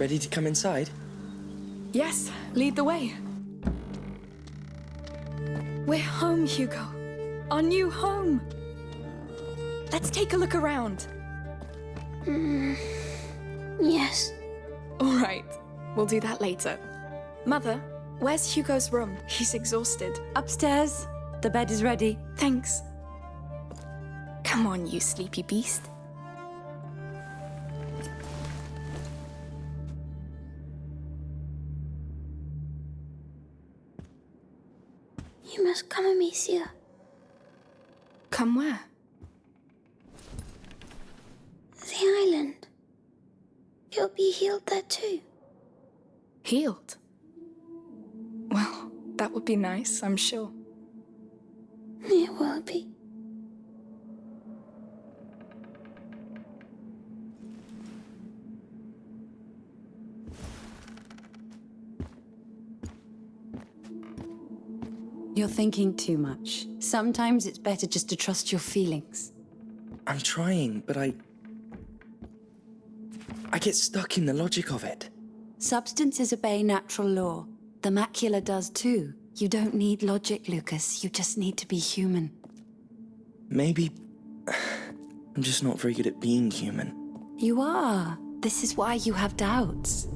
Ready to come inside? Yes, lead the way. We're home, Hugo. Our new home. Let's take a look around. Hmm. Yes. All right, we'll do that later. Mother, where's Hugo's room? He's exhausted. Upstairs. The bed is ready. Thanks. Come on, you sleepy beast. You must come, Amicia. Come where? The island. You'll be healed there too. Healed. Well, that would be nice, I'm sure. It will be. You're thinking too much. Sometimes it's better just to trust your feelings. I'm trying, but I... I get stuck in the logic of it. Substances obey natural law. The macula does too. You don't need logic, Lucas. You just need to be human. Maybe... I'm just not very good at being human. You are. This is why you have doubts.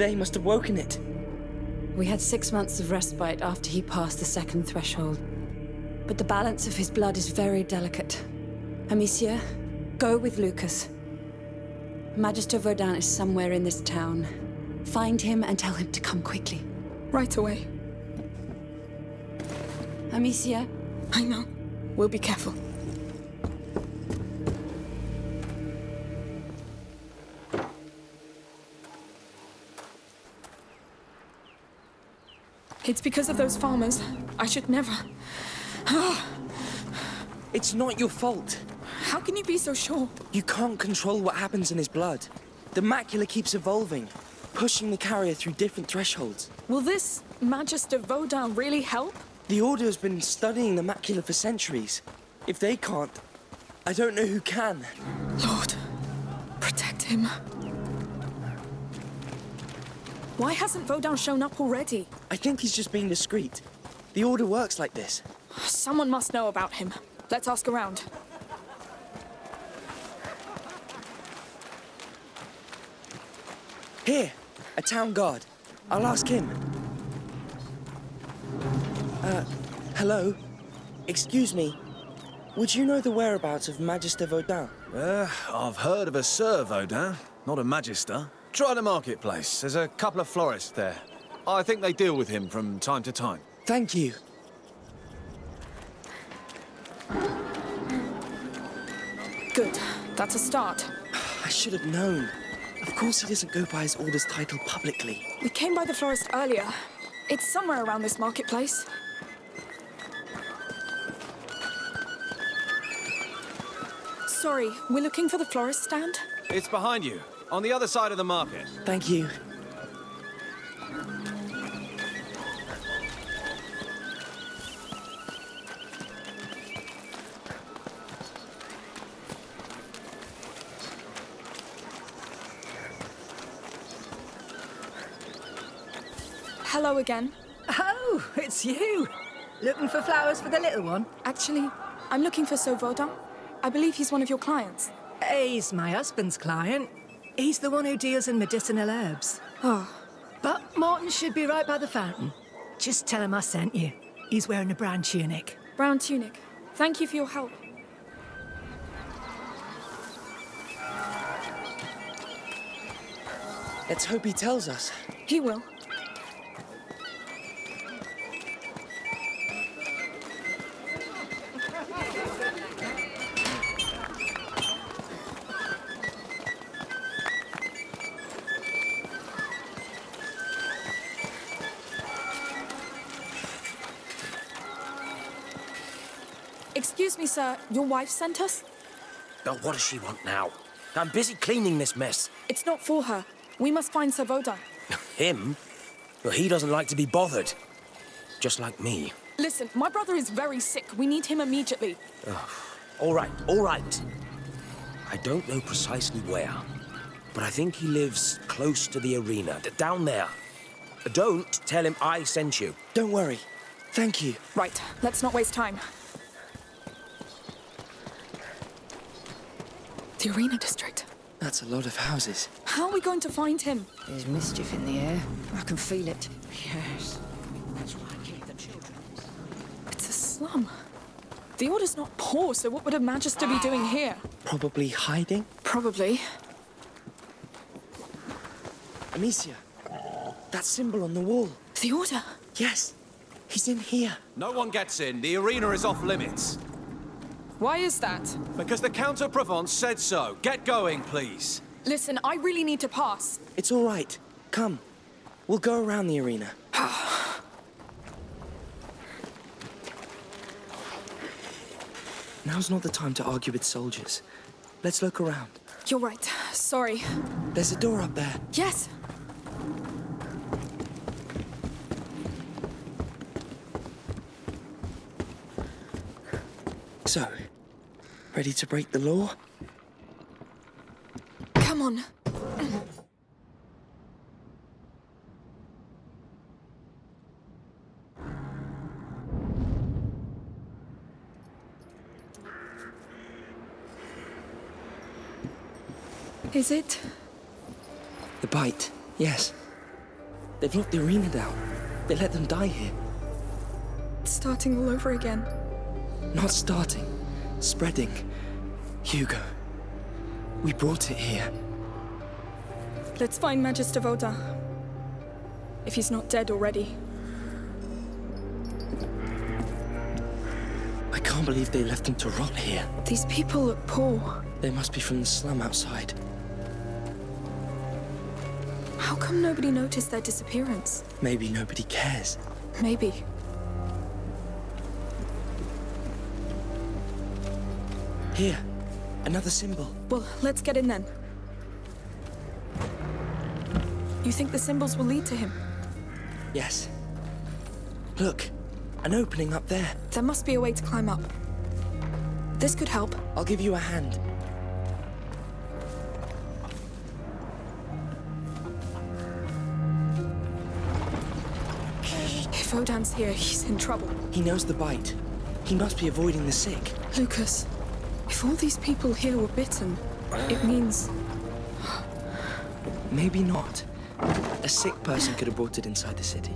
Today must have woken it. We had six months of respite after he passed the second threshold. But the balance of his blood is very delicate. Amicia, go with Lucas. Magister Vaudin is somewhere in this town. Find him and tell him to come quickly. Right away. Amicia, I know. We'll be careful. It's because of those farmers. I should never. Ah. It's not your fault. How can you be so sure? You can't control what happens in his blood. The macula keeps evolving, pushing the carrier through different thresholds. Will this Magister Vaudin really help? The Order has been studying the macula for centuries. If they can't, I don't know who can. Lord, protect him. Why hasn't Vaudin shown up already? I think he's just being discreet. The Order works like this. Someone must know about him. Let's ask around. Here, a town guard. I'll ask him. Uh, hello? Excuse me. Would you know the whereabouts of Magister Vaudin? Uh, I've heard of a Sir Vaudin, not a Magister. Try the marketplace. There's a couple of florists there. I think they deal with him from time to time. Thank you. Good. That's a start. I should have known. Of course he doesn't go by his order's title publicly. We came by the florist earlier. It's somewhere around this marketplace. Sorry, we're looking for the florist stand? It's behind you, on the other side of the market. Thank you. Hello again. Oh, it's you. Looking for flowers for the little one? Actually, I'm looking for Sir Vaudin. I believe he's one of your clients. He's my husband's client. He's the one who deals in medicinal herbs. Oh, But Martin should be right by the fountain. Just tell him I sent you. He's wearing a brown tunic. brown tunic. Thank you for your help. Let's hope he tells us. He will. Excuse me, sir. Your wife sent us? But what does she want now? I'm busy cleaning this mess. It's not for her. We must find Sir Vaudin. Him? Well, he doesn't like to be bothered. Just like me. Listen, my brother is very sick. We need him immediately. All right, all right. I don't know precisely where, but I think he lives close to the arena, d- down there. Don't tell him I sent you. Don't worry. Thank you. Right, let's not waste time. The arena district. That's a lot of houses. How are we going to find him? There's mischief in the air. I can feel it. Yes. That's why I keep the children. It's a slum. The Order's not poor, so what would a Magister be doing here? Probably hiding. Probably. Amicia, that symbol on the wall. The Order? Yes, he's in here. No one gets in. The arena is off limits. Why is that? Because the Count of Provence said so. Get going, please. Listen, I really need to pass. It's all right. Come. We'll go around the arena. Now's not the time to argue with soldiers. Let's look around. You're right. Sorry. There's a door up there. Yes. So, ready to break the law? Come on. Is it? The bite, yes. They've locked the arena down. They let them die here. It's starting all over again. Not starting, spreading. Hugo, we brought it here. Let's find Magister Vaudin. If he's not dead already. I can't believe they left him to rot here. These people look poor. They must be from the slum outside. How come nobody noticed their disappearance? Maybe nobody cares. Maybe. Here, another symbol. Well, let's get in then. You think the symbols will lead to him? Yes. Look, an opening up there. There must be a way to climb up. This could help. I'll give you a hand. If Vaudin's here, he's in trouble. He knows the bite. He must be avoiding the sick. Lucas, if all these people here were bitten, it means Maybe not. A sick person could have brought it inside the city.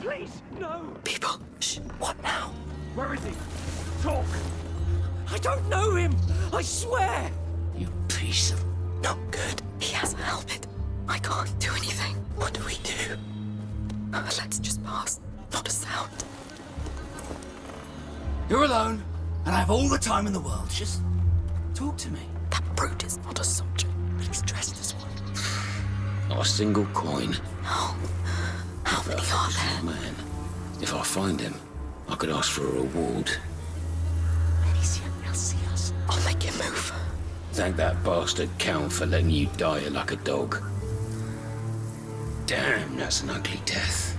Please, no! People, shh, what now? Where is he? Talk! I don't know him! I swear! You piece of not good. He has a helmet. I can't do anything. What do we do? Let's just pass. Not a sound. You're alone, and I have all the time in the world. Just talk to me. That brute is not a soldier. He's dressed as one. Not a single coin. No. How many are there? Man, if I find him, I could ask for a reward. Thank that bastard Count for letting you die like a dog. Damn, that's an ugly death.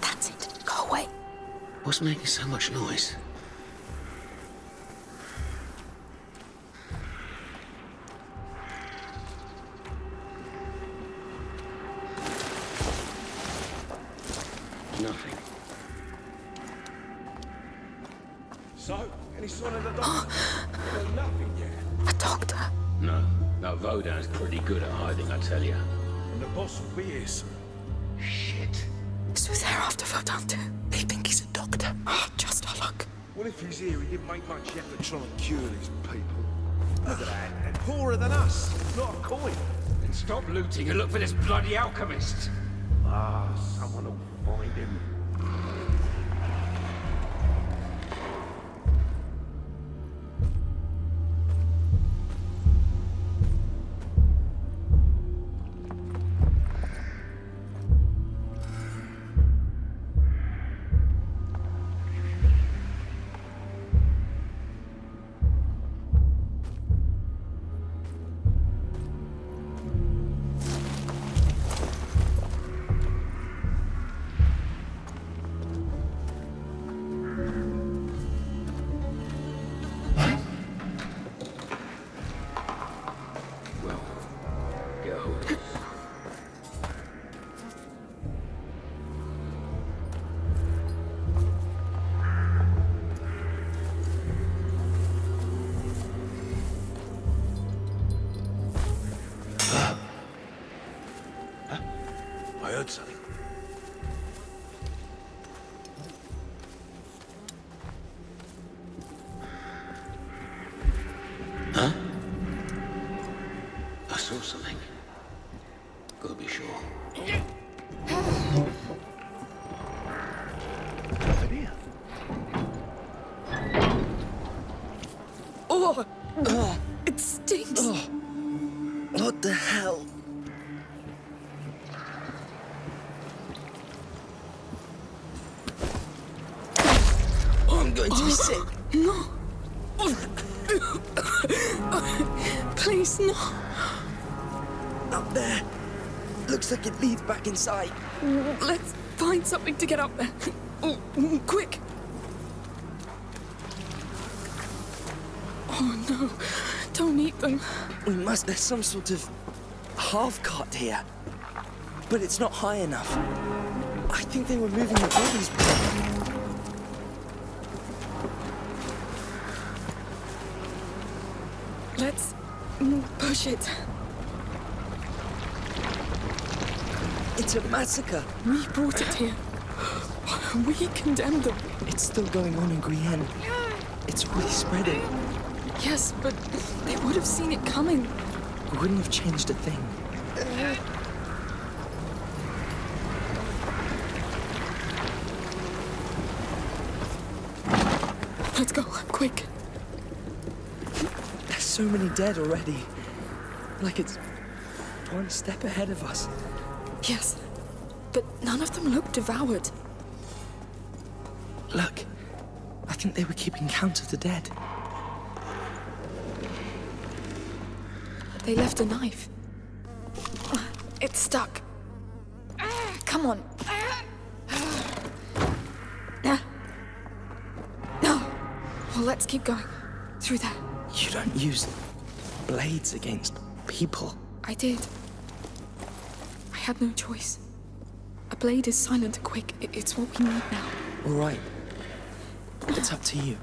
That's it. Go away. What's making so much noise? And the boss will be here soon. Shit. So they're after Vaudin. They think he's a doctor. Oh, just our luck. Well, if he's here, he didn't make much effort trying to cure these people. Look at that. And poorer than us. Not a coin. Then stop looting and look for this bloody alchemist. Ah, someone will find him. I heard something. Huh? I saw something. Gotta be sure. Nothing here. Oh! It stinks! Oh. What the hell? Oh, I'm going to be sick. No! Please, no! Up there. Looks like it leads back inside. Let's find something to get up there. Oh, quick! Oh no, don't eat them. We must. There's some sort of half cart here. But it's not high enough. I think they were moving the bodies. Let's push it. It's a massacre. We brought it here. We condemned them. It's still going on in Guyenne. It's really spreading. Yes, but they would have seen it coming. We wouldn't have changed a thing. Let's go, quick. Dead already. Like it's one step ahead of us. Yes, but none of them look devoured. Look, I think they were keeping count of the dead. They left a knife. It's stuck. Come on. No. No. Well, let's keep going. Through there. You don't use blades against people. I did. I had no choice. A blade is silent and quick. It's what we need now. All right. It's up to you.